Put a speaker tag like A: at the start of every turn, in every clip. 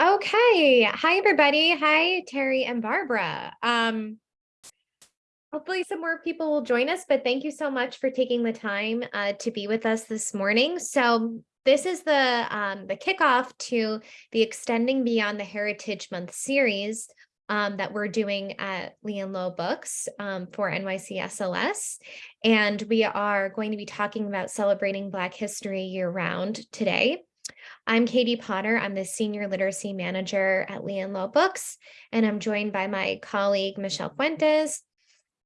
A: Okay. Hi, everybody. Hi, Terry and Barbara. Um, hopefully some more people will join us, but thank you so much for taking the time uh, to be with us this morning. So this is the um, the kickoff to the Extending Beyond the Heritage Month series um, that we're doing at Lee and Low Books um, for NYC SLS. And we are going to be talking about celebrating Black history year round today. I'm Katie Potter. I'm the Senior Literacy Manager at Lee and Low Books, and I'm joined by my colleague, Michelle Fuentes.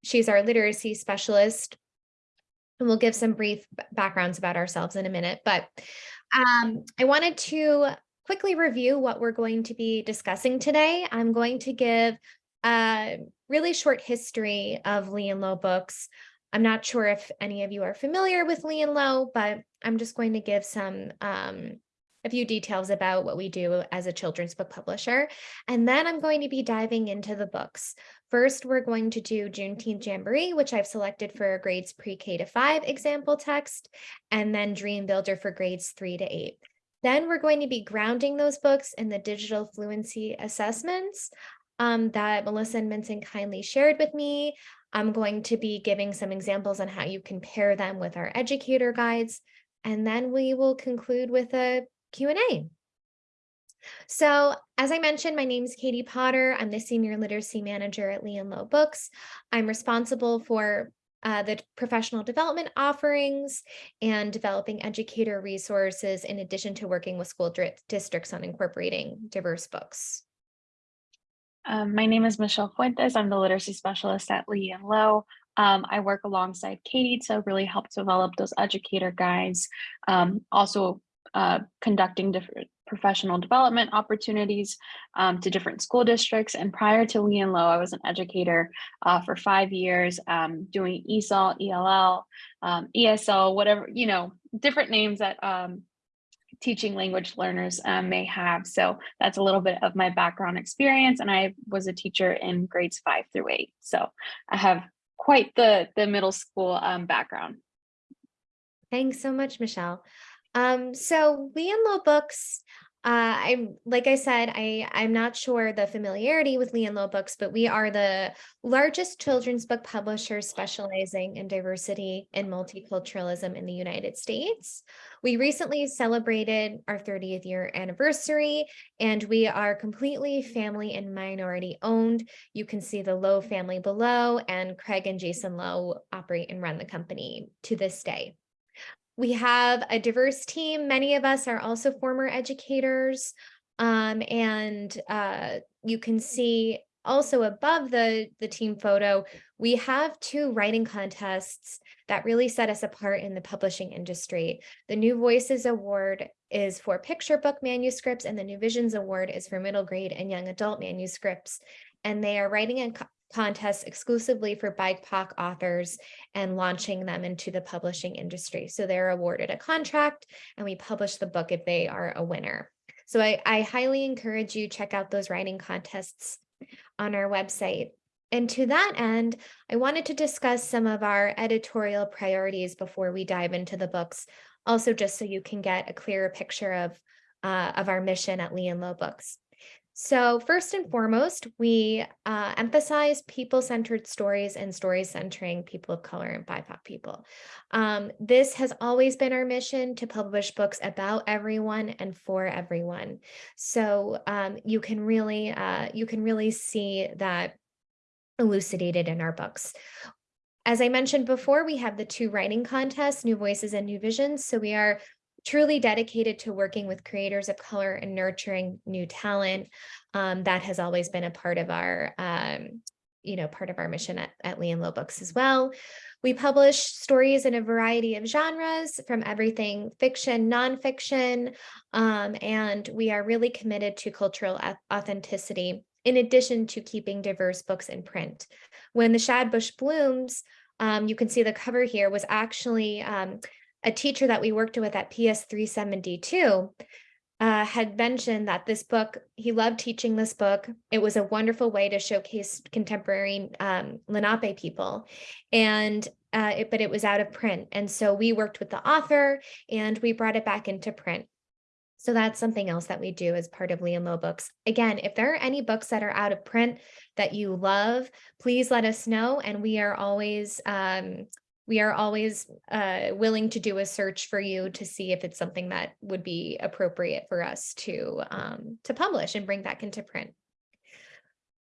A: She's our literacy specialist, and we'll give some brief backgrounds about ourselves in a minute. But um, I wanted to quickly review what we're going to be discussing today. I'm going to give a really short history of Lee and Low Books. I'm not sure if any of you are familiar with Lee and Low, but I'm just going to give some um, a few details about what we do as a children's book publisher. And then I'm going to be diving into the books. First, we're going to do Juneteenth Jamboree, which I've selected for grades pre-K to five example text, and then Dream Builder for grades three to eight. Then we're going to be grounding those books in the digital fluency assessments um, that Melissa and Vincent kindly shared with me. I'm going to be giving some examples on how you can pair them with our educator guides. And then we will conclude with a Q&A. So as I mentioned, my name is Katie Potter. I'm the Senior Literacy Manager at Lee and Low Books. I'm responsible for uh, the professional development offerings and developing educator resources in addition to working with school districts on incorporating diverse books.
B: Um, my name is Michelle Fuentes. I'm the literacy specialist at Lee and Low. Um, I work alongside Katie to really help develop those educator guides. Um, also uh, conducting different professional development opportunities um, to different school districts. And prior to Lee and Low, I was an educator uh, for five years um, doing ESOL, ELL, um, ESL, whatever, you know, different names that um, teaching language learners um, may have. So that's a little bit of my background experience. And I was a teacher in grades five through eight. So I have quite the, the middle school um, background.
A: Thanks so much, Michelle. Um, so Lee and Low Books, uh, I'm like I said, I I'm not sure the familiarity with Lee and Low Books, but we are the largest children's book publisher specializing in diversity and multiculturalism in the United States. We recently celebrated our 30th year anniversary, and we are completely family and minority owned. You can see the Low family below, and Craig and Jason Low operate and run the company to this day. We have a diverse team. Many of us are also former educators. Um, and uh, you can see also above the, the team photo, we have two writing contests that really set us apart in the publishing industry. The New Voices Award is for picture book manuscripts and the New Visions Award is for middle grade and young adult manuscripts. And they are writing and contests exclusively for BIPOC authors and launching them into the publishing industry. So they're awarded a contract and we publish the book if they are a winner. So I, I highly encourage you check out those writing contests on our website. And to that end, I wanted to discuss some of our editorial priorities before we dive into the books, also just so you can get a clearer picture of, uh, of our mission at Lee and Low Books. So first and foremost, we uh, emphasize people-centered stories and stories centering people of color and BIPOC people. Um, this has always been our mission to publish books about everyone and for everyone. So um, you can really uh, you can really see that elucidated in our books. As I mentioned before, we have the two writing contests, New Voices and New Visions. So we are truly dedicated to working with creators of color and nurturing new talent. Um, that has always been a part of our, um, you know, part of our mission at, at Lee and Low Books as well. We publish stories in a variety of genres from everything fiction, nonfiction, um, and we are really committed to cultural authenticity in addition to keeping diverse books in print. When the shad bush blooms, um, you can see the cover here was actually um, a teacher that we worked with at PS 372 uh, had mentioned that this book, he loved teaching this book. It was a wonderful way to showcase contemporary um, Lenape people. And uh, it, but it was out of print. And so we worked with the author and we brought it back into print. So that's something else that we do as part of Low Books. Again, if there are any books that are out of print that you love, please let us know. And we are always um, we are always uh, willing to do a search for you to see if it's something that would be appropriate for us to um, to publish and bring back into print.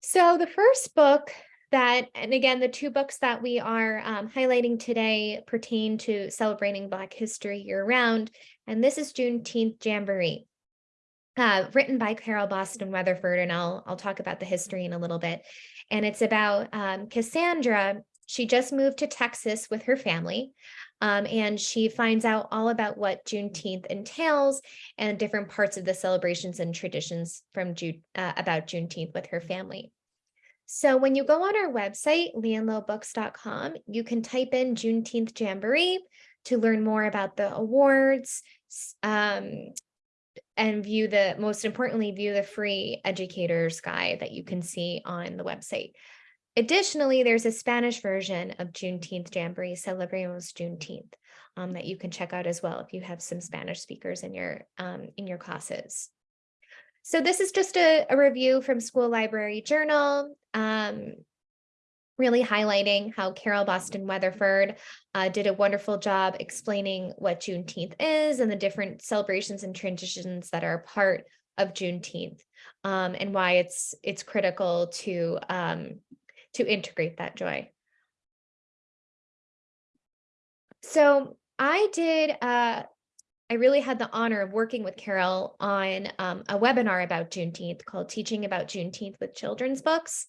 A: So the first book that, and again, the two books that we are um, highlighting today pertain to celebrating Black history year round. And this is Juneteenth Jamboree. Uh, written by Carol Boston Weatherford, and I'll I'll talk about the history in a little bit. And it's about um, Cassandra. She just moved to Texas with her family, um, and she finds out all about what Juneteenth entails and different parts of the celebrations and traditions from June uh, about Juneteenth with her family. So when you go on our website, leeandlowbooks.com, you can type in Juneteenth Jamboree to learn more about the awards um, and view the, most importantly, view the free educator's guide that you can see on the website. Additionally, there's a Spanish version of Juneteenth Jamboree, Celebremos Juneteenth, um, that you can check out as well if you have some Spanish speakers in your um, in your classes. So this is just a, a review from School Library Journal, um, really highlighting how Carol Boston Weatherford uh, did a wonderful job explaining what Juneteenth is and the different celebrations and transitions that are part of Juneteenth um, and why it's it's critical to um, to integrate that joy. So I did uh, I really had the honor of working with Carol on um, a webinar about Juneteenth called Teaching About Juneteenth with Children's Books.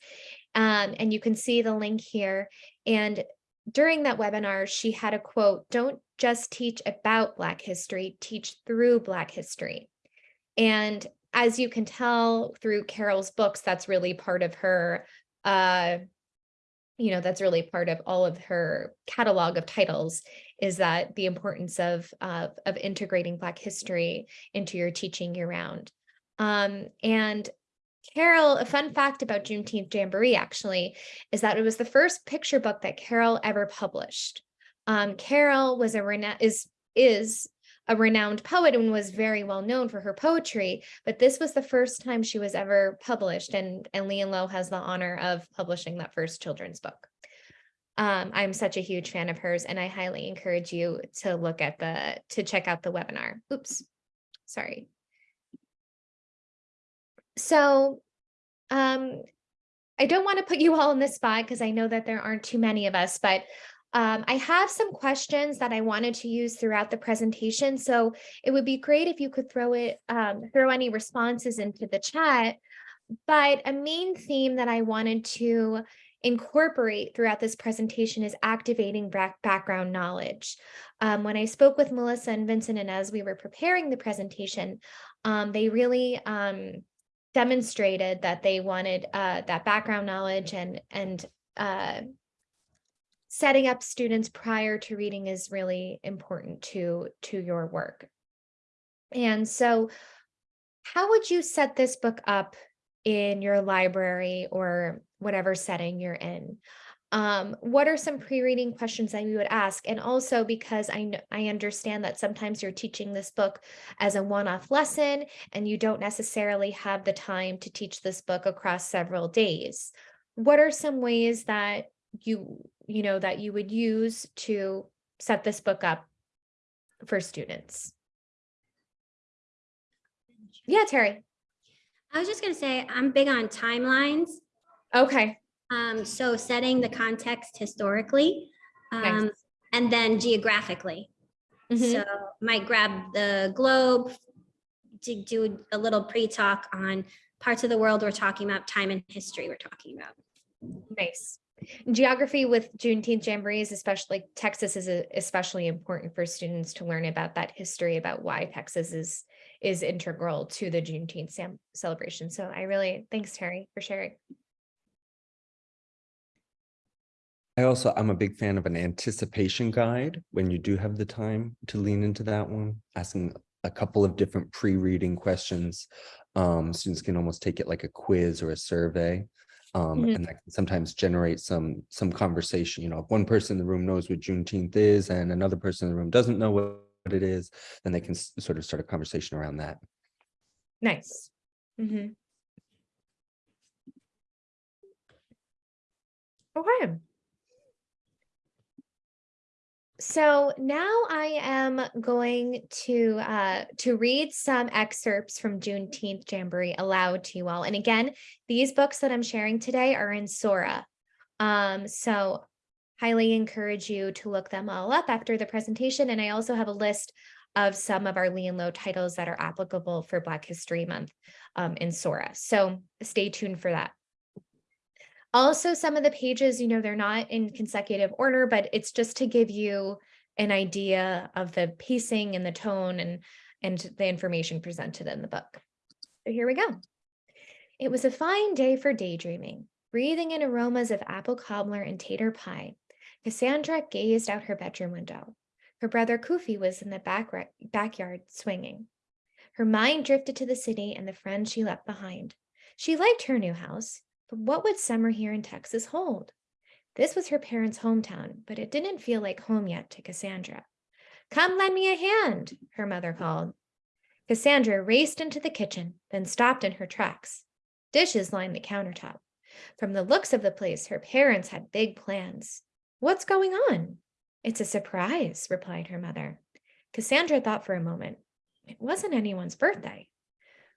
A: Um, and you can see the link here. And during that webinar, she had a quote, don't just teach about Black history, teach through Black history. And as you can tell through Carol's books, that's really part of her uh, you know, that's really part of all of her catalog of titles is that the importance of, uh, of integrating Black history into your teaching year round. Um, and Carol, a fun fact about Juneteenth Jamboree actually, is that it was the first picture book that Carol ever published. Um, Carol was a is is a renowned poet and was very well known for her poetry, but this was the first time she was ever published and, and Lee and Low has the honor of publishing that first children's book. Um, I'm such a huge fan of hers and I highly encourage you to look at the, to check out the webinar. Oops, sorry. So um, I don't want to put you all in this spot because I know that there aren't too many of us, but um, I have some questions that I wanted to use throughout the presentation, so it would be great if you could throw it, um, throw any responses into the chat. But a main theme that I wanted to incorporate throughout this presentation is activating back background knowledge. Um, when I spoke with Melissa and Vincent and as we were preparing the presentation, um, they really um, demonstrated that they wanted uh, that background knowledge and, and uh, setting up students prior to reading is really important to, to your work. And so how would you set this book up in your library or whatever setting you're in? Um, what are some pre-reading questions that you would ask? And also because I, I understand that sometimes you're teaching this book as a one-off lesson and you don't necessarily have the time to teach this book across several days. What are some ways that you you know, that you would use to set this book up for students? Yeah, Terry.
C: I was just going to say, I'm big on timelines.
A: Okay.
C: Um, so setting the context historically um,
A: Nice.
C: and then geographically.
A: Mhm.
C: So might grab the globe to do a little pre-talk on parts of the world we're talking about, time and history we're talking about.
A: Nice. Geography with Juneteenth Jamborees, especially Texas is a- especially important for students to learn about that history, about why Texas is is integral to the Juneteenth sam- celebration. So I really, thanks Terry for sharing.
D: I also, I'm a big fan of an anticipation guide when you do have the time to lean into that one, asking a couple of different pre-reading questions. Um, students can almost take it like a quiz or a survey. Um,
A: Mhm.
D: and that can sometimes generate some, some conversation, you know, if one person in the room knows what Juneteenth is and another person in the room doesn't know what it is, then they can s- sort of start a conversation around that.
A: Nice. Mm -hmm. Okay. So now I am going to uh to read some excerpts from Juneteenth Jamboree aloud to you all. And again, these books that I'm sharing today are in Sora. Um, so highly encourage you to look them all up after the presentation. And I also have a list of some of our Lee and Low titles that are applicable for Black History Month um, in Sora. So stay tuned for that. Also, some of the pages, you know, they're not in consecutive order, but it's just to give you an idea of the pacing and the tone and, and the information presented in the book. So here we go. It was a fine day for daydreaming, breathing in aromas of apple cobbler and tater pie. Cassandra gazed out her bedroom window. Her brother Kufi was in the back backyard swinging. Her mind drifted to the city and the friends she left behind. She liked her new house, but what would summer here in Texas hold? This was her parents' hometown, but it didn't feel like home yet to Cassandra. Come lend me a hand, her mother called. Cassandra raced into the kitchen, then stopped in her tracks. Dishes lined the countertop. From the looks of the place, her parents had big plans. What's going on? It's a surprise, replied her mother. Cassandra thought for a moment. It wasn't anyone's birthday.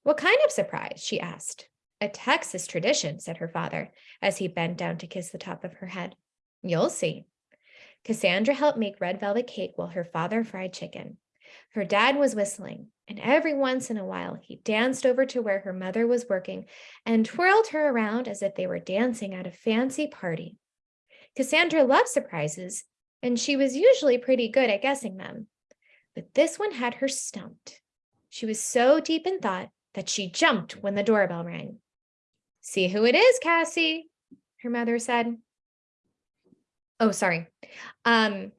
A: What kind of surprise? she asked. A Texas tradition, said her father, as he bent down to kiss the top of her head. You'll see. Cassandra helped make red velvet cake while her father fried chicken. Her dad was whistling, and every once in a while he danced over to where her mother was working and twirled her around as if they were dancing at a fancy party. Cassandra loved surprises, and she was usually pretty good at guessing them. But this one had her stumped. She was so deep in thought that she jumped when the doorbell rang. See who it is, Cassie, her mother said. Oh, sorry. Um,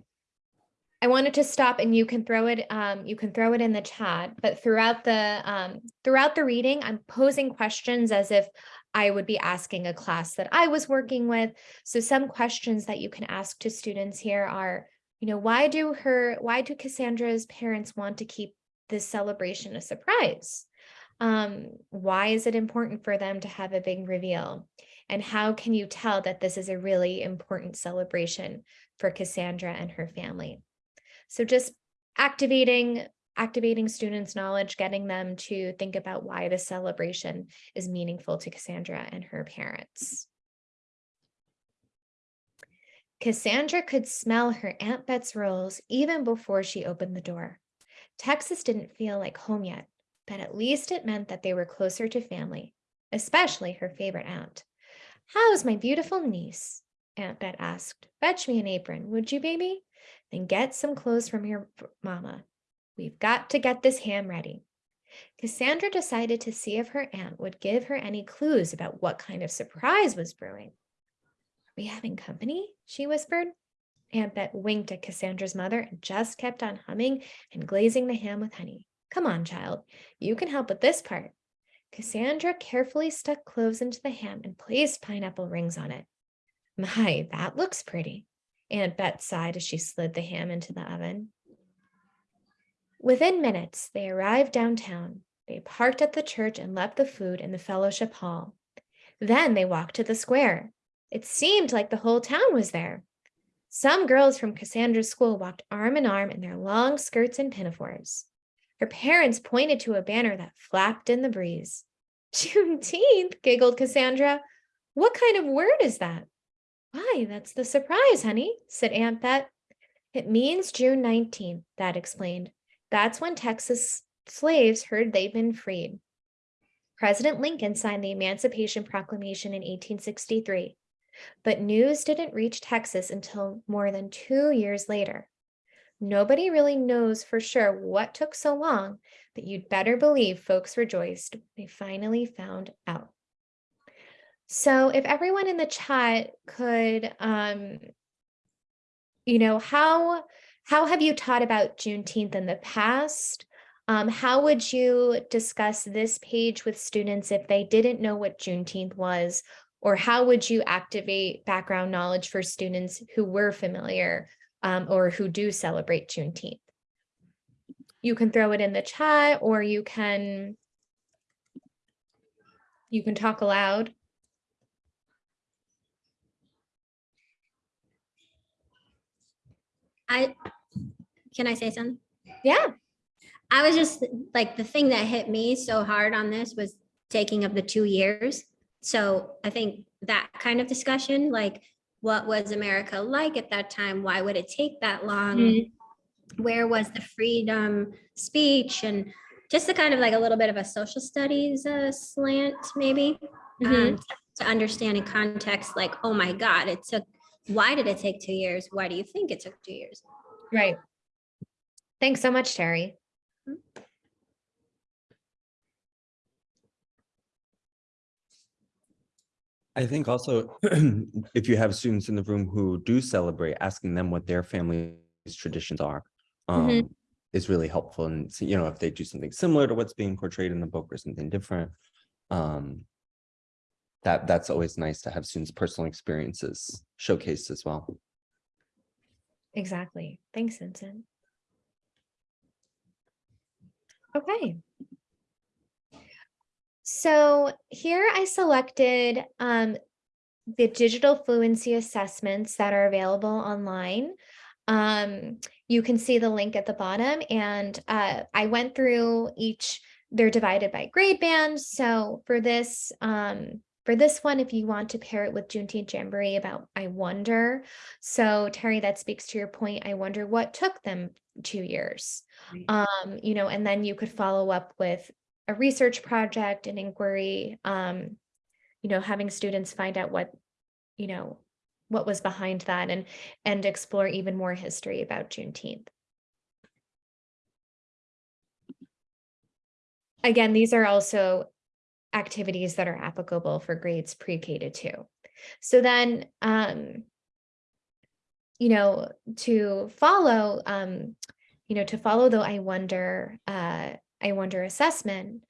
A: I wanted to stop and you can throw it, um, you can throw it in the chat, but throughout the, um, throughout the reading, I'm posing questions as if I would be asking a class that I was working with. So some questions that you can ask to students here are, you know, why do her, why do Cassandra's parents want to keep this celebration a surprise? Um, why is it important for them to have a big reveal? And how can you tell that this is a really important celebration for Cassandra and her family? So just activating activating students' knowledge, getting them to think about why the celebration is meaningful to Cassandra and her parents. Cassandra could smell her Aunt Bet's rolls even before she opened the door. Texas didn't feel like home yet, but at least it meant that they were closer to family, especially her favorite aunt. How's my beautiful niece? Aunt Bet asked. Fetch me an apron, would you, baby? Then get some clothes from your mama. We've got to get this ham ready. Cassandra decided to see if her aunt would give her any clues about what kind of surprise was brewing. Are we having company? she whispered. Aunt Bet winked at Cassandra's mother and just kept on humming and glazing the ham with honey. Come on, child, you can help with this part. Cassandra carefully stuck cloves into the ham and placed pineapple rings on it. My, that looks pretty. Aunt Bet sighed as she slid the ham into the oven. Within minutes, they arrived downtown. They parked at the church and left the food in the fellowship hall. Then they walked to the square. It seemed like the whole town was there. Some girls from Cassandra's school walked arm in arm in their long skirts and pinafores. Her parents pointed to a banner that flapped in the breeze. Juneteenth, giggled Cassandra. What kind of word is that? Why, that's the surprise, honey, said Aunt Bet. It means June 19th, Dad explained. That's when Texas slaves heard they'd been freed. President Lincoln signed the Emancipation Proclamation in 1863, but news didn't reach Texas until more than two years later. Nobody really knows for sure what took so long, but you'd better believe folks rejoiced they finally found out. So if everyone in the chat could, um, you know, how how have you taught about Juneteenth in the past? Um, how would you discuss this page with students if they didn't know what Juneteenth was? Or how would you activate background knowledge for students who were familiar um, or who do celebrate Juneteenth? you can throw it in the chat or you can you can talk aloud.
C: I, can I say something?
A: Yeah.
C: I was just like, the thing that hit me so hard on this was taking of the two years. So I think that kind of discussion, like what was America like at that time? Why would it take that long?
A: Mhm.
C: Where was the freedom speech and just a kind of like a little bit of a social studies uh, slant, maybe?
A: Mhm.
C: um, To understand in context, like, oh my God, it took, why did it take two years? Why do you think it took two years?
A: Right. Thanks so much, Terry.
D: I think also if you have students in the room who do celebrate, asking them what their family's traditions are
A: Mhm.
D: um, is really helpful. And you know, if they do something similar to what's being portrayed in the book or something different, um, that that's always nice to have students' personal experiences showcased as well.
A: Exactly. Thanks, Vincent. Okay. So here I selected um, the digital fluency assessments that are available online. Um, you can see the link at the bottom and uh, I went through each, they're divided by grade band. So for this, um, for this one, if you want to pair it with Juneteenth Jamboree about I wonder, so Terry, that speaks to your point. I wonder what took them two years. Um, you know, and then you could follow up with a research project, an inquiry, um, you know, having students find out what, you know, what was behind that and and explore even more history about Juneteenth. Again, these are also activities that are applicable for grades pre-K to two. So then, um, you know, to follow, um, you know, to follow the I wonder, uh, I wonder assessment,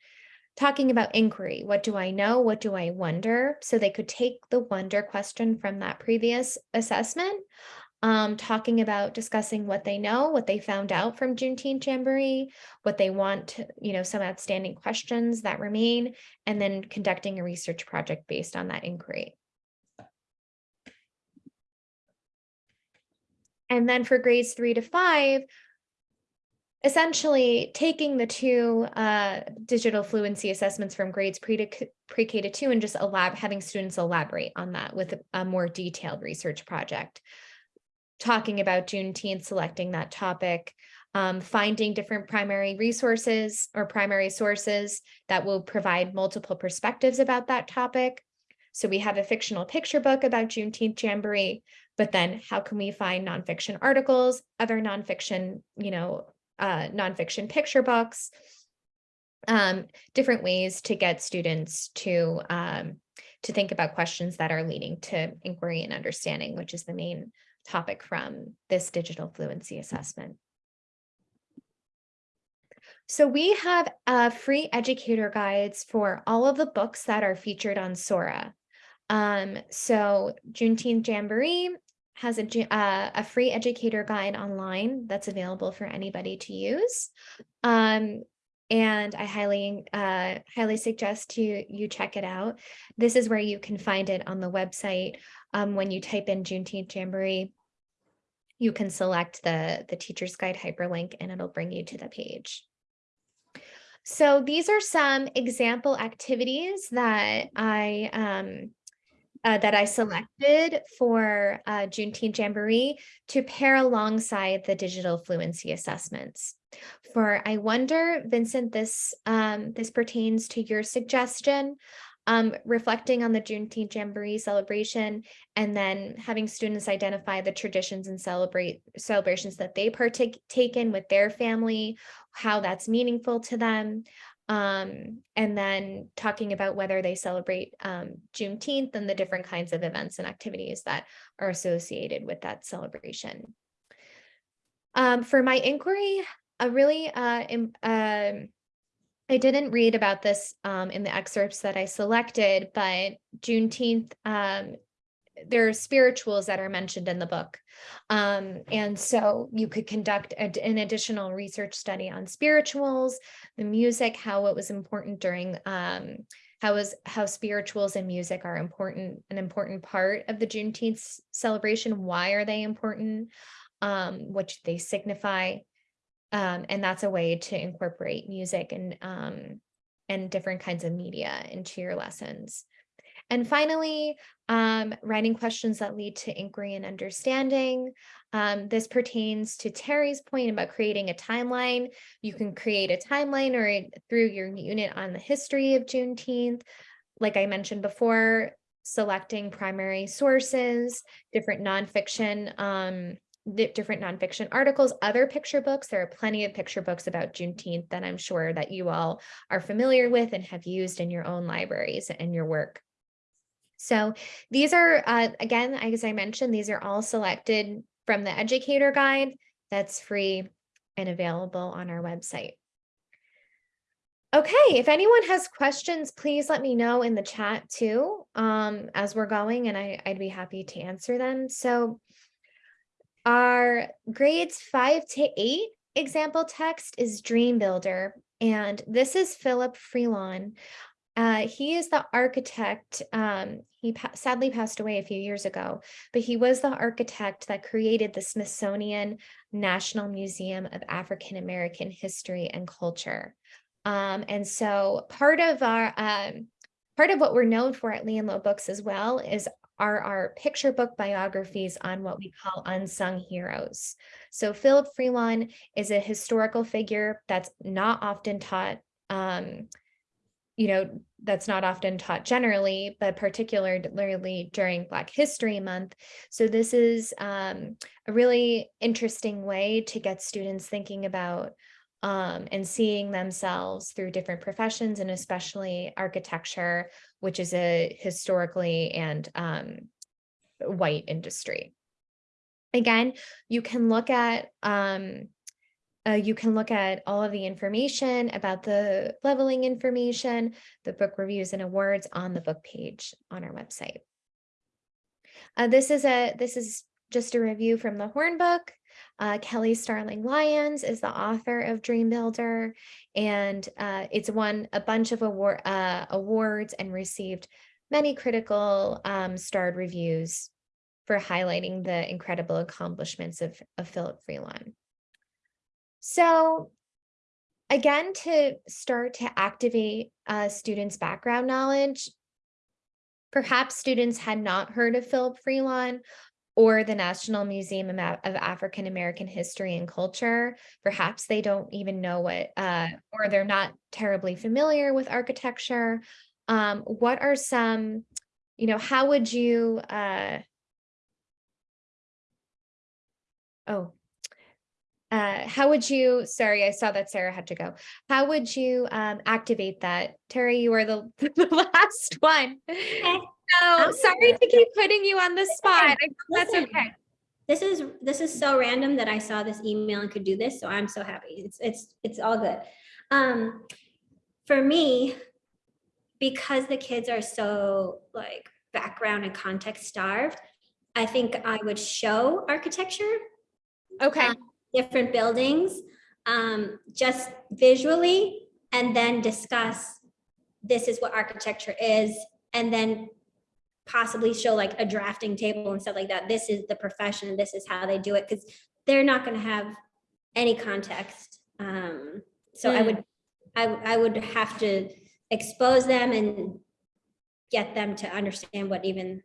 A: talking about inquiry. What do I know? What do I wonder? So they could take the wonder question from that previous assessment, um, talking about discussing what they know, what they found out from Juneteenth Jamboree, what they want, you know, some outstanding questions that remain, and then conducting a research project based on that inquiry. And then for grades three to five, essentially taking the two uh, digital fluency assessments from grades pre to k- pre-K to two and just elab having students elaborate on that with a- a more detailed research project. Talking about Juneteenth, selecting that topic, um, finding different primary resources or primary sources that will provide multiple perspectives about that topic. So we have a fictional picture book about Juneteenth Jamboree, but then how can we find nonfiction articles, other nonfiction, you know, uh, nonfiction picture books, um, different ways to get students to um, to think about questions that are leading to inquiry and understanding, which is the main topic from this digital fluency assessment. So we have uh, free educator guides for all of the books that are featured on Sora. Um, so Juneteenth Jamboree has a, uh, a free educator guide online that's available for anybody to use. Um, and I highly, uh, highly suggest you, you check it out. This is where you can find it on the website. Um, when you type in Juneteenth Jamboree, you can select the, the teacher's guide hyperlink and it'll bring you to the page. So these are some example activities that I um, uh, that I selected for uh, Juneteenth Jamboree to pair alongside the digital fluency assessments. For I wonder, Vincent, this um, this pertains to your suggestion, um, reflecting on the Juneteenth Jamboree celebration, and then having students identify the traditions and celebrate celebrations that they partake take in with their family, how that's meaningful to them, um, and then talking about whether they celebrate um, Juneteenth and the different kinds of events and activities that are associated with that celebration. Um, for my inquiry, a really, uh, um, I didn't read about this um, in the excerpts that I selected, but Juneteenth um, there are spirituals that are mentioned in the book. Um, and so you could conduct a- an additional research study on spirituals, the music, how it was important during, um, how is, how spirituals and music are important, an important part of the Juneteenth celebration. Why are they important? Um, what they signify? Um, and that's a way to incorporate music and, um, and different kinds of media into your lessons. And finally, um, writing questions that lead to inquiry and understanding. Um, this pertains to Terry's point about creating a timeline. You can create a timeline or through your unit on the history of Juneteenth. Like I mentioned before, selecting primary sources, different nonfiction, um, different nonfiction articles, other picture books. There are plenty of picture books about Juneteenth that I'm sure that you all are familiar with and have used in your own libraries and your work. So these are, uh, again, as I mentioned, these are all selected from the educator guide that's free and available on our website. Okay, if anyone has questions, please let me know in the chat too, um, as we're going, and I, I'd be happy to answer them. So our grades five to eight example text is Dream Builder, and this is Philip Freelon. Uh, he is the architect. Um, he pa- sadly passed away a few years ago, but he was the architect that created the Smithsonian National Museum of African American History and Culture. Um, and so part of our um, part of what we're known for at Lee and Low Books as well is are our picture book biographies on what we call unsung heroes. So Philip Freelon is a historical figure that's not often taught um, you know, that's not often taught generally, but particularly during Black History Month. So this is um, a really interesting way to get students thinking about um, and seeing themselves through different professions and especially architecture, which is a historically and um, white industry. Again, you can look at um, uh, you can look at all of the information about the leveling information, the book reviews and awards on the book page on our website. Uh, this is a this is just a review from the Horn Book. Uh, Kelly Starling Lyons is the author of Dream Builder, and uh, it's won a bunch of award uh, awards and received many critical um, starred reviews for highlighting the incredible accomplishments of, of Philip Freelon. So again, to start to activate uh, students' background knowledge, perhaps students had not heard of Philip Freelon or the National Museum of, of African American History and Culture. Perhaps they don't even know what, uh, or they're not terribly familiar with architecture. Um, what are some, you know, how would you, uh, oh, uh, how would you, sorry, I saw that Sarah had to go. How would you um, activate that? Terry, you are the, the last one. So
C: I'm
A: sorry to keep putting you on the spot. That's okay.
C: This is, this is so random that I saw this email and could do this, so I'm so happy. It's, it's, it's all good. Um, for me, because the kids are so like background and context starved, I think I would show architecture
A: Okay,
C: um, different buildings, um, just visually, and then discuss this is what architecture is, and then possibly show like a drafting table and stuff like that. This is the profession, this is how they do it, because they're not gonna have any context. Um, so I
A: Mm.
C: would, I, I would have to expose them and get them to understand what even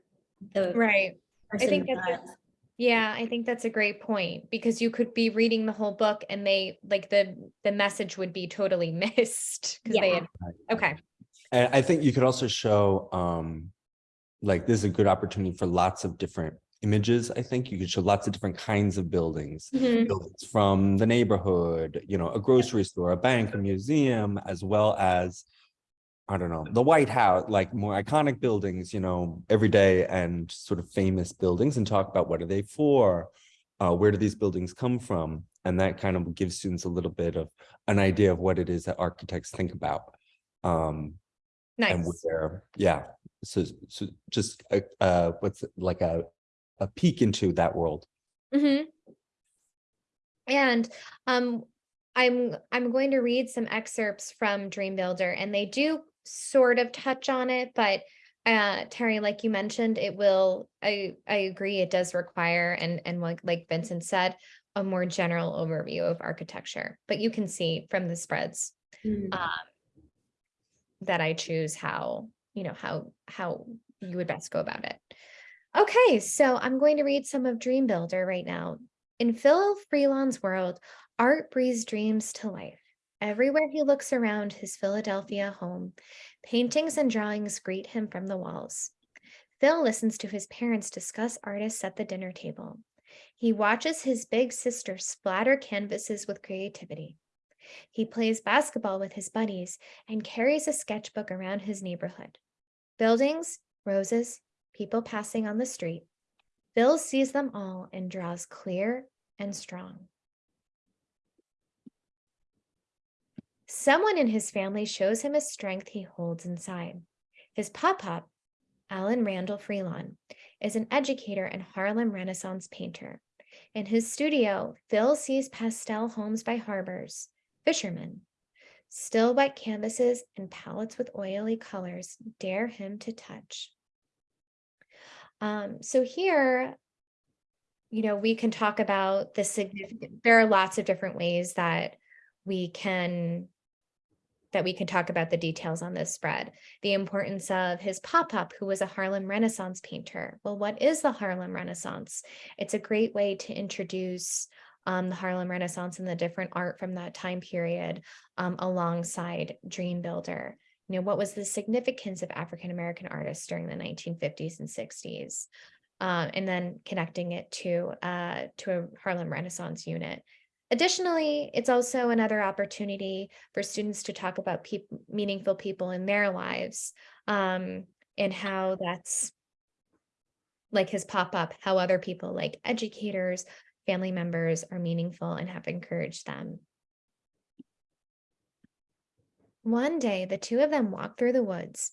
C: the
A: right.
C: I
A: think that's. Yeah, I think that's a great point because you could be reading the whole book and they, like, the, the message would be totally missed. 'cause they
C: Yeah.
A: had- Okay,
D: And I think you could also show, um, like, this is a good opportunity for lots of different images. I think you could show lots of different kinds of buildings.
A: Mhm.
D: Buildings from the neighborhood, you know, a grocery store, a bank, a museum, as well as, I don't know, the White House, like more iconic buildings, you know, everyday and sort of famous buildings and talk about what are they for? Uh, where do these buildings come from? And that kind of gives students a little bit of an idea of what it is that architects think about. Um, And where, yeah, so, so just, a uh, what's it, like a, a peek into that world.
A: Mm -hmm. And um, I'm I'm going to read some excerpts from Dream Builder, and they do sort of touch on it, but uh, Terry, like you mentioned, it will. I I agree, it does require, and and like like Vincent said, a more general overview of architecture. But you can see from the spreads
C: Mm.
A: um, that I choose how you know how how you would best go about it. Okay, so I'm going to read some of Dream Builder right now. In Phil Freelon's world, art breathes dreams to life. Everywhere he looks around his Philadelphia home, paintings and drawings greet him from the walls. Phil listens to his parents discuss artists at the dinner table. He watches his big sister splatter canvases with creativity. He plays basketball with his buddies and carries a sketchbook around his neighborhood. Buildings, roses, people passing on the street. Phil sees them all and draws clear and strong. Someone in his family shows him a strength he holds inside. His pop-pop, Allan Randall Freelon, is an educator and Harlem Renaissance painter. In his studio, Phil sees pastel homes by harbors, fishermen. Still wet canvases and palettes with oily colors dare him to touch. Um, so here, you know, we can talk about the significant, there are lots of different ways that we can that we can talk about the details on this spread. The importance of his pop-pop, who was a Harlem Renaissance painter. Well, what is the Harlem Renaissance? It's a great way to introduce um, the Harlem Renaissance and the different art from that time period um, alongside Dream Builder. You know, what was the significance of African-American artists during the 1950s and 60s? Uh, and then connecting it to uh, to a Harlem Renaissance unit. Additionally, it's also another opportunity for students to talk about peop meaningful people in their lives um, and how that's like his pop-pop, how other people like educators, family members are meaningful and have encouraged them. One day, the two of them walk through the woods.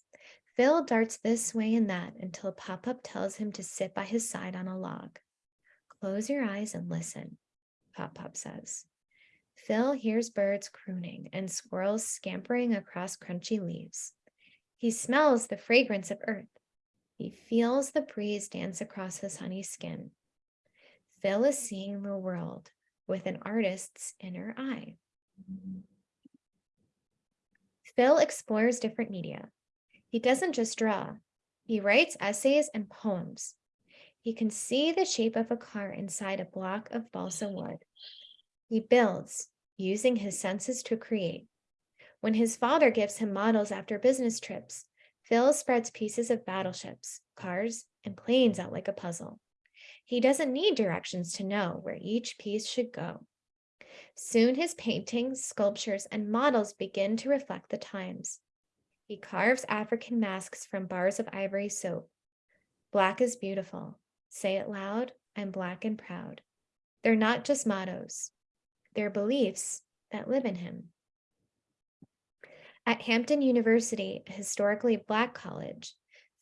A: Phil darts this way and that until Pop-Pop tells him to sit by his side on a log. Close your eyes and listen, Pop-Pop says. Phil hears birds crooning and squirrels scampering across crunchy leaves. He smells the fragrance of earth. He feels the breeze dance across his honey skin. Phil is seeing the world with an artist's inner eye. Phil explores different media. He doesn't just draw, he writes essays and poems. He can see the shape of a car inside a block of balsa wood. He builds, using his senses to create. When his father gives him models after business trips, Phil spreads pieces of battleships, cars, and planes out like a puzzle. He doesn't need directions to know where each piece should go. Soon his paintings, sculptures, and models begin to reflect the times. He carves African masks from bars of ivory soap. Black is beautiful. Say it loud, I'm black and proud. They're not just mottos. They're beliefs that live in him. At Hampton University, a historically Black college,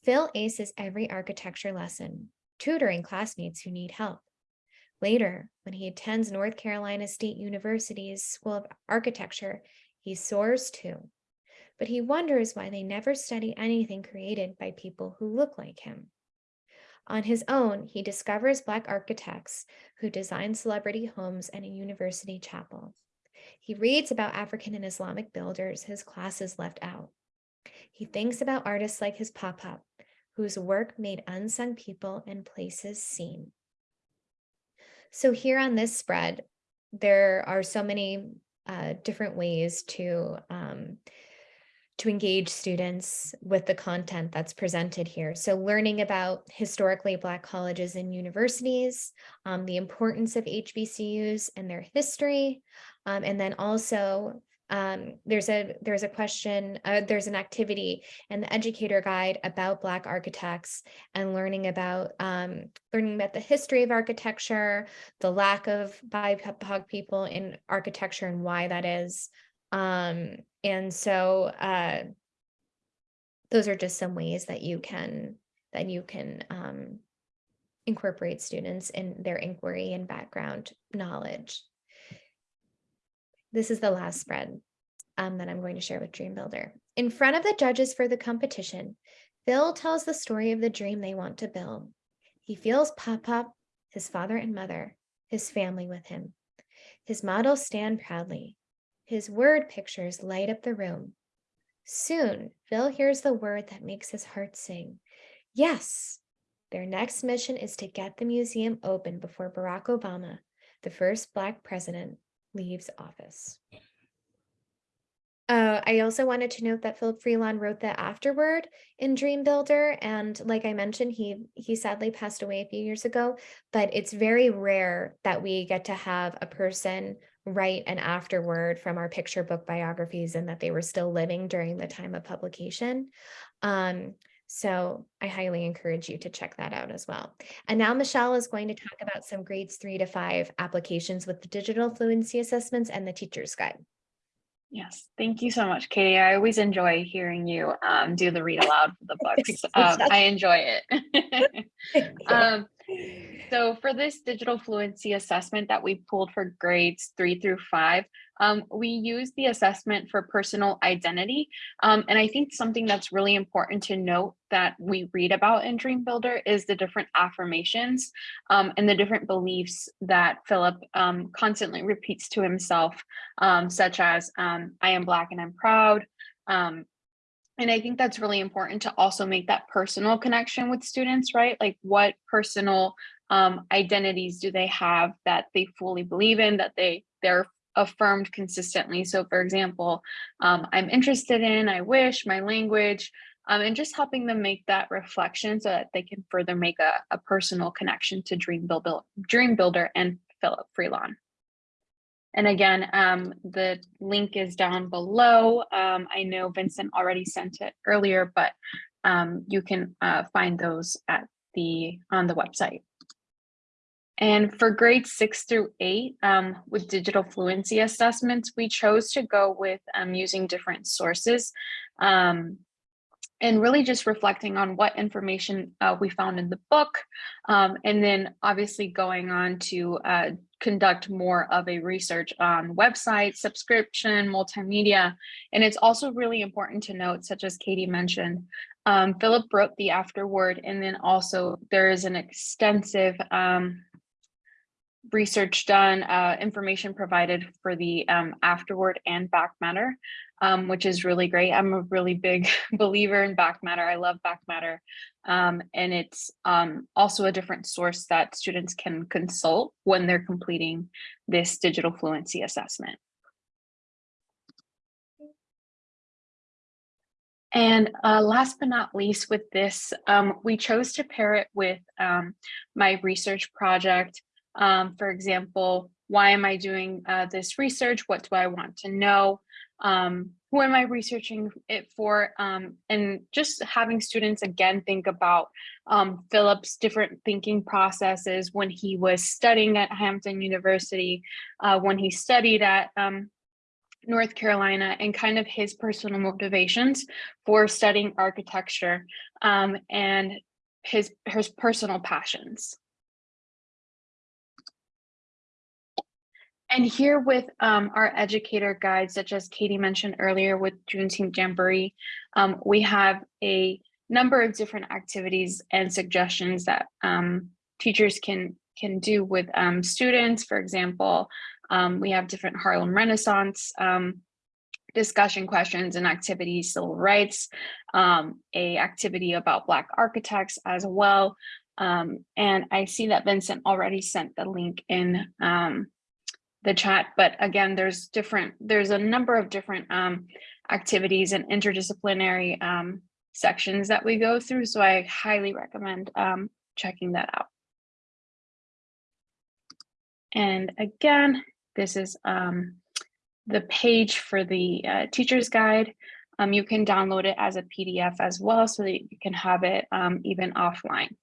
A: Phil aces every architecture lesson, tutoring classmates who need help. Later, when he attends North Carolina State University's School of Architecture, he soars too. But he wonders why they never study anything created by people who look like him. On his own, he discovers Black architects who design celebrity homes and a university chapel. He reads about African and Islamic builders his classes left out. He thinks about artists like his pop-pop, whose work made unsung people and places seen. So here on this spread, there are so many uh, different ways to um, to engage students with the content that's presented here. So learning about historically Black colleges and universities, um, the importance of HBCUs and their history, um, and then also um, there's a there's a question, uh, there's an activity in the educator guide about Black architects and learning about um, learning about the history of architecture, the lack of BIPOC people in architecture and why that is. Um, and so uh, those are just some ways that you can, that you can um, incorporate students in their inquiry and background knowledge. This is the last spread um, that I'm going to share with Dream Builder. In front of the judges for the competition, Phil tells the story of the dream they want to build. He feels Pop Pop, his father and mother, his family with him. His models stand proudly. His word pictures light up the room. Soon, Phil hears the word that makes his heart sing. Yes! Their next mission is to get the museum open before Barack Obama, the first Black president, leaves office. Uh, I also wanted to note that Philip Freelon wrote the afterword in Dream Builder, and like I mentioned, he he sadly passed away a few years ago. But it's very rare that we get to have a person write an afterward from our picture book biographies, and that they were still living during the time of publication. Um, so I highly encourage you to check that out as well. And now Michelle is going to talk about some grades three to five applications with the digital fluency assessments and the teacher's guide.
B: Yes, thank you so much, Katie. I always enjoy hearing you um, do the read aloud for the books. Um. I enjoy it. um, so for this digital fluency assessment that we pulled for grades three through five, um, we use the assessment for personal identity. Um, and I think something that's really important to note that we read about in Dream Builder is the different affirmations um, and the different beliefs that Philip um, constantly repeats to himself, um, such as um, I am Black and I'm proud. Um, and I think that's really important to also make that personal connection with students, right? Like what personal um, identities do they have that they fully believe in, that they they're affirmed consistently. So for example, um, I'm interested in, I wish, my language, um, and just helping them make that reflection so that they can further make a, a personal connection to Dream Builder, Dream Builder and Philip Freelon. And again, um, the link is down below. Um, I know Vincent already sent it earlier, but um, you can uh, find those at the on the website. And for grades six through eight, um, with digital fluency assessments, we chose to go with um, using different sources um, and really just reflecting on what information uh, we found in the book. um, and then obviously going on to uh, conduct more of a research on website, subscription, multimedia. And it's also really important to note, such as Katie mentioned, um, Philip wrote the afterword, and then also there is an extensive um, research done, uh, information provided for the um, afterword and back matter, um, which is really great. I'm a really big believer in back matter. I love back matter. Um, and it's um, also a different source that students can consult when they're completing this digital fluency assessment. And uh, last but not least with this, um, we chose to pair it with um, my research project. Um, for example, why am I doing uh, this research? What do I want to know? Um, who am I researching it for? Um, and just having students again think about um, Philip's different thinking processes when he was studying at Hampton University, uh, when he studied at um, North Carolina and kind of his personal motivations for studying architecture um, and his, his personal passions. And here with um, our educator guides, such as Katie mentioned earlier with Juneteenth Jamboree, um, we have a number of different activities and suggestions that um, teachers can can do with um, students. For example, um, we have different Harlem Renaissance um, discussion questions and activities, civil rights, a activity about Black architects as well. And I see that Vincent already sent the link in the chat, but again, there's different, there's a number of different um, activities and interdisciplinary um, sections that we go through. So I highly recommend um, checking that out. And again, this is um, the page for the uh, teacher's guide. Um, you can download it as a PDF as well so that you can have it um, even offline.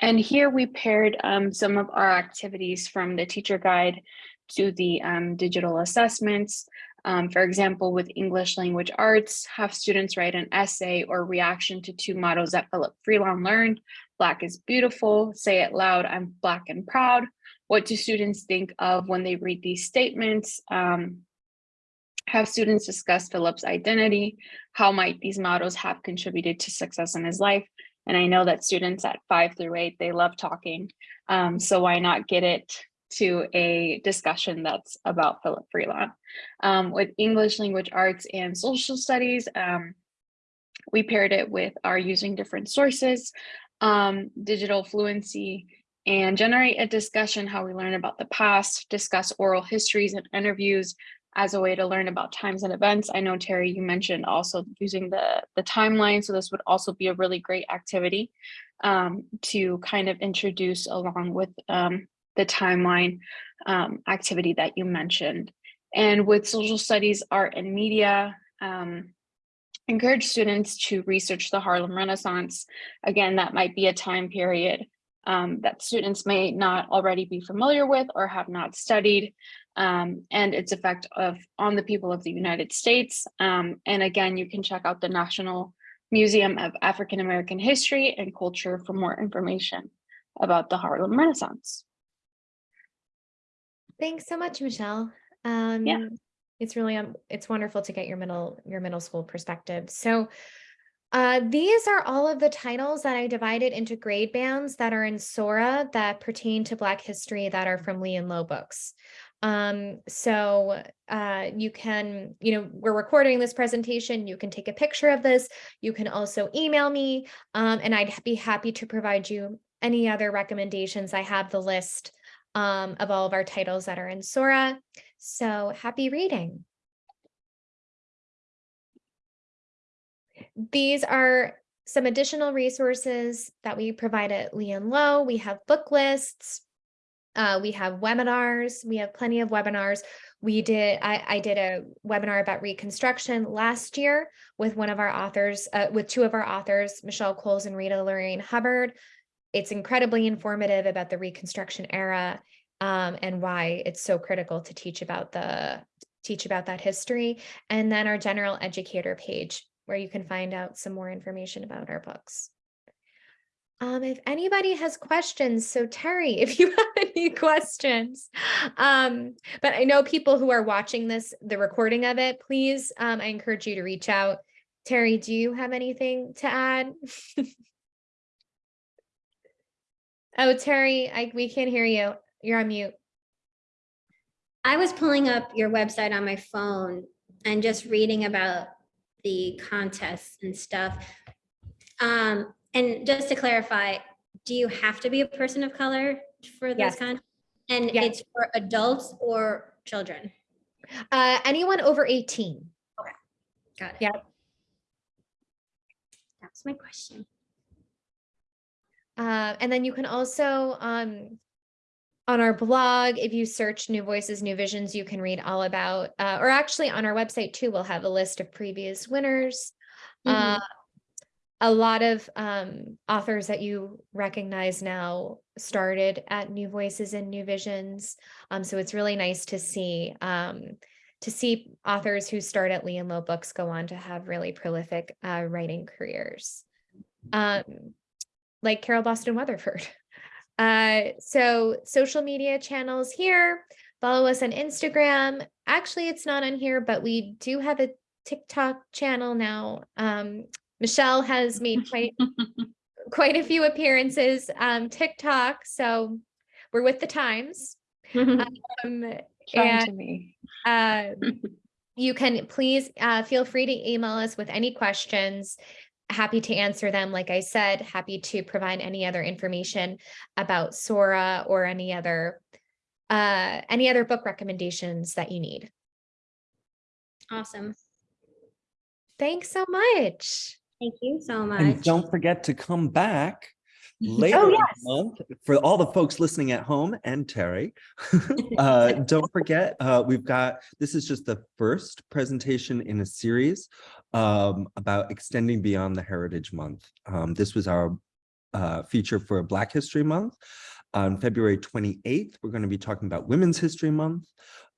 B: And here we paired um, some of our activities from the teacher guide to the um, digital assessments. Um, for example, with English language arts, have students write an essay or reaction to two mottos that Philip Freelon learned. Black is beautiful, say it loud, I'm Black and proud. What do students think of when they read these statements? Um, have students discuss Philip's identity? How might these mottos have contributed to success in his life? And I know that students at five through eight, they love talking. Um, so why not get it to a discussion that's about Philip Freelon? Um, with English language arts and social studies, um, we paired it with our using different sources, um, digital fluency, and generate a discussion how we learn about the past, discuss oral histories and interviews, as a way to learn about times and events. I know Terry, you mentioned also using the, the timeline. So this would also be a really great activity um, to kind of introduce along with um, the timeline um, activity that you mentioned. And with social studies, art and media, um, encourage students to research the Harlem Renaissance. Again, that might be a time period um, that students may not already be familiar with or have not studied um, and its effect of on the people of the United States. Um, and again, you can check out the National Museum of African American History and Culture for more information about the Harlem Renaissance.
A: Thanks so much, Michelle. Um, it's really, um, it's wonderful to get your middle, your middle school perspective. So uh, these are all of the titles that I divided into grade bands that are in Sora that pertain to Black history that are from Lee and Low books. Um, so uh, you can, you know, we're recording this presentation. You can take a picture of this. You can also email me um, and I'd be happy to provide you any other recommendations. I have the list um, of all of our titles that are in Sora. So happy reading. These are some additional resources that we provide at Lee and Low. We have book lists, uh, we have webinars. We have plenty of webinars. We did, I, I did a webinar about Reconstruction last year with one of our authors, uh, with two of our authors, Michelle Coles and Rita Lorraine Hubbard. It's incredibly informative about the Reconstruction era um, and why it's so critical to teach about the teach about that history. And then our general educator page where you can find out some more information about our books. Um, if anybody has questions, so Terry, if you have any questions, um, but I know people who are watching this, the recording of it, please, um, I encourage you to reach out. Terry, do you have anything to add? oh, Terry, I, we can't hear you. You're on mute.
C: I was pulling up your website on my phone and just reading about the contests and stuff. Um, and just to clarify, do you have to be a person of color for this
A: Yes.
C: kind? And
A: Yes.
C: it's for adults or children?
A: Uh, anyone over 18.
C: Okay, Got it.
A: Yeah.
C: That's my question.
A: Uh, and then you can also, um, on our blog, if you search New Voices, New Visions, you can read all about, uh, or actually on our website too, we'll have a list of previous winners. Uh, a lot of um, authors that you recognize now started at New Voices and New Visions. Um, so it's really nice to see um, to see authors who start at Lee and Low Books go on to have really prolific uh, writing careers, um, like Carol Boston Weatherford. Uh, so social media channels here, follow us on Instagram. Actually, it's not on here, but we do have a TikTok channel now. Um, Michelle has made quite quite a few appearances um TikTok, so we're with the times. Um, and uh, you can please uh, feel free to email us with any questions. Happy to answer them. Like I said, happy to provide any other information about Sora or any other uh, any other book recommendations that you need.
C: Awesome.
A: Thanks so much.
C: Thank you so much.
D: And don't forget to come back later
A: Oh,
D: this
A: yes.
D: month for all the folks listening at home and Terry. uh, don't forget, uh, we've got, this is just the first presentation in a series um, about extending beyond the Heritage Month. Um, this was our uh, feature for Black History Month. On February 28th, we're going to be talking about Women's History Month.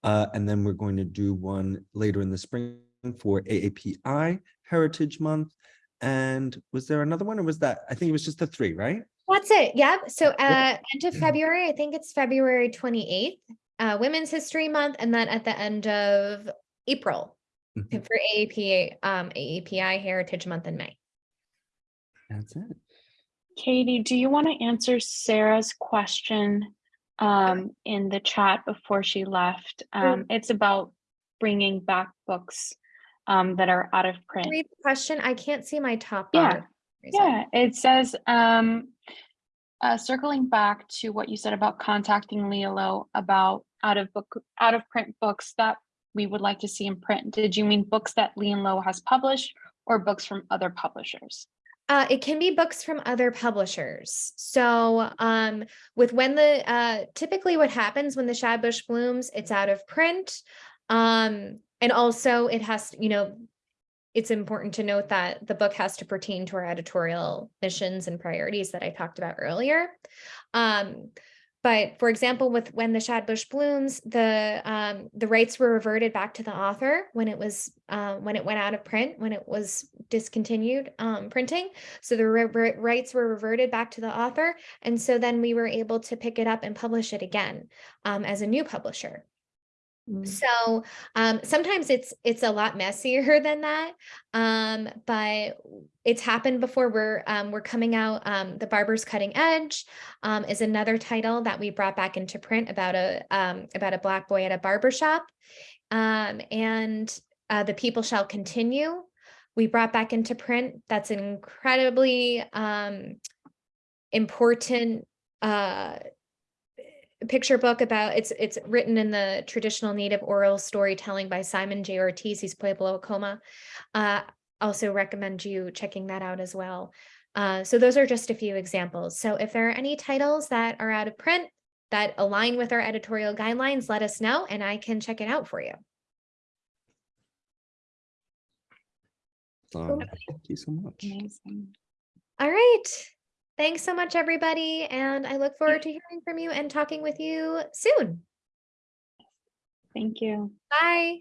D: Uh, and then we're going to do one later in the spring for AAPI Heritage Month. And was there another one or was that, I think it was just the three, right?
A: That's it. Yep. So uh end of February, I think it's February twenty-eighth, uh Women's History Month, and then at the end of April
D: Mhm.
A: for AAPA, um AAPI Heritage Month in May.
D: That's it.
B: Katie, do you want to answer Sarah's question um, in the chat before she left? Um, it's about bringing back books um, that are out of print.
A: Read the question. I can't see my top
B: Yeah,
A: bar. Reason.
B: Yeah, it says, um, uh, circling back to what you said about contacting Lee and Low about out of book, out of print books that we would like to see in print. Did you mean books that Lee and Low has published or books from other publishers?
A: Uh, it can be books from other publishers. So, um, with when the, uh, typically what happens when the Shadbush blooms, it's out of print. Um, and also it has, you know, it's important to note that the book has to pertain to our editorial missions and priorities that I talked about earlier. Um, but for example, with when the Shadbush blooms, the um, the rights were reverted back to the author when it was uh, when it went out of print, when it was discontinued um, printing. So the ri- ri- rights were reverted back to the author, and so then we were able to pick it up and publish it again um, as a new publisher.
C: Mm.
A: So um, sometimes it's it's a lot messier than that, um, but it's happened before. We're um, we're coming out. Um, the Barber's Cutting Edge um, is another title that we brought back into print about a um, about a black boy at a barber shop, and uh, the People Shall Continue. We brought back into print. That's an incredibly important uh, picture book about it's it's written in the traditional native oral storytelling by Simon J. Ortiz. He's Pueblo Acoma. Uh, also recommend you checking that out as well. Uh, so those are just a few examples. So if there are any titles that are out of print that align with our editorial guidelines, let us know and I can check it out for you.
D: Um, Thank you so much.
B: Amazing.
A: All right. Thanks so much, everybody. And I look forward to hearing from you and talking with you soon.
B: Thank you.
A: Bye.